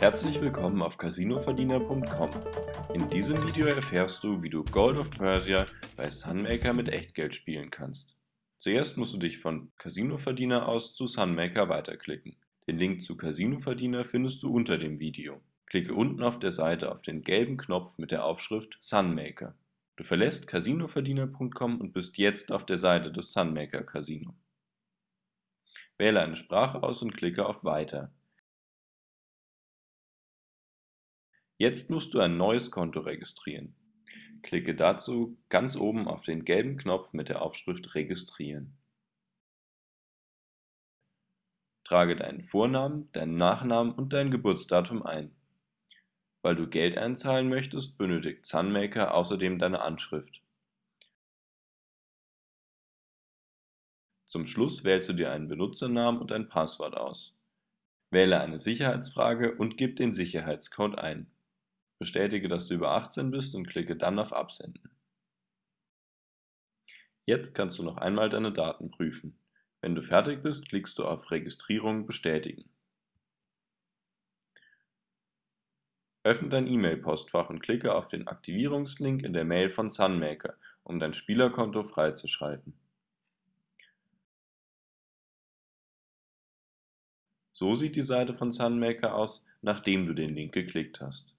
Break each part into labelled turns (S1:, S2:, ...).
S1: Herzlich willkommen auf casinoverdiener.com. In diesem Video erfährst du, wie du Gold of Persia bei Sunmaker mit Echtgeld spielen kannst. Zuerst musst du dich von Casinoverdiener aus zu Sunmaker weiterklicken. Den Link zu Casinoverdiener findest du unter dem Video. Klicke unten auf der Seite auf den gelben Knopf mit der Aufschrift Sunmaker. Du verlässt casinoverdiener.com und bist jetzt auf der Seite des Sunmaker Casino. Wähle eine Sprache aus und klicke auf Weiter. Jetzt musst du ein neues Konto registrieren. Klicke dazu ganz oben auf den gelben Knopf mit der Aufschrift Registrieren. Trage deinen Vornamen, deinen Nachnamen und dein Geburtsdatum ein. Weil du Geld einzahlen möchtest, benötigt Sunmaker außerdem deine Anschrift. Zum Schluss wählst du dir einen Benutzernamen und ein Passwort aus. Wähle eine Sicherheitsfrage und gib den Sicherheitscode ein. Bestätige, dass du über 18 bist und klicke dann auf Absenden. Jetzt kannst du noch einmal deine Daten prüfen. Wenn du fertig bist, klickst du auf Registrierung bestätigen. Öffne dein E-Mail-Postfach und klicke auf den Aktivierungslink in der Mail von Sunmaker, um dein Spielerkonto freizuschalten. So sieht die Seite von Sunmaker aus, nachdem du den Link geklickt hast.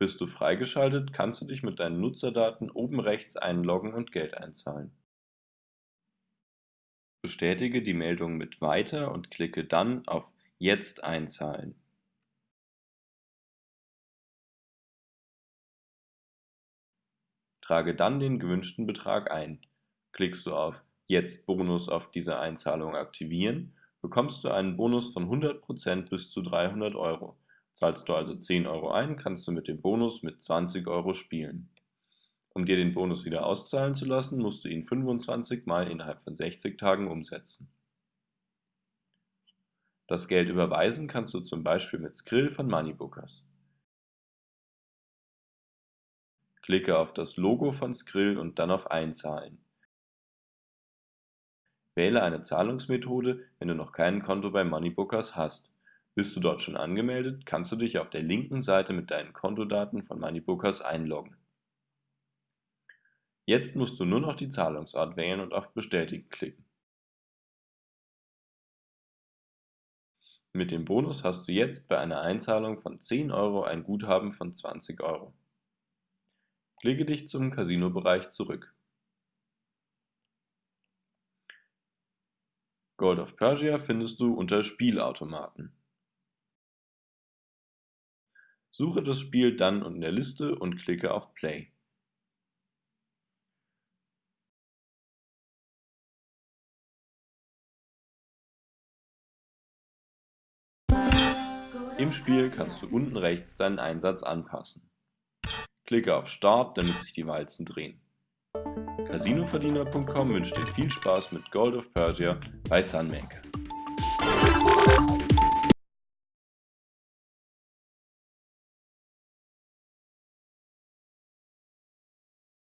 S1: Bist du freigeschaltet, kannst du dich mit deinen Nutzerdaten oben rechts einloggen und Geld einzahlen. Bestätige die Meldung mit Weiter und klicke dann auf Jetzt einzahlen. Trage dann den gewünschten Betrag ein. Klickst du auf Jetzt Bonus auf diese Einzahlung aktivieren, bekommst du einen Bonus von 100% bis zu 300 Euro. Zahlst du also 10 Euro ein, kannst du mit dem Bonus mit 20 Euro spielen. Um dir den Bonus wieder auszahlen zu lassen, musst du ihn 25 Mal innerhalb von 60 Tagen umsetzen. Das Geld überweisen kannst du zum Beispiel mit Skrill von Moneybookers. Klicke auf das Logo von Skrill und dann auf Einzahlen. Wähle eine Zahlungsmethode, wenn du noch kein Konto bei Moneybookers hast. Bist du dort schon angemeldet, kannst du dich auf der linken Seite mit deinen Kontodaten von Moneybookers einloggen. Jetzt musst du nur noch die Zahlungsart wählen und auf Bestätigen klicken. Mit dem Bonus hast du jetzt bei einer Einzahlung von 10 Euro ein Guthaben von 20 Euro. Klicke dich zum Casino-Bereich zurück. Gold of Persia findest du unter Spielautomaten. Suche das Spiel dann in der Liste und klicke auf Play. Im Spiel kannst du unten rechts deinen Einsatz anpassen. Klicke auf Start, damit sich die Walzen drehen. Casinoverdiener.com wünscht dir viel Spaß mit Gold of Persia bei Sunmaker.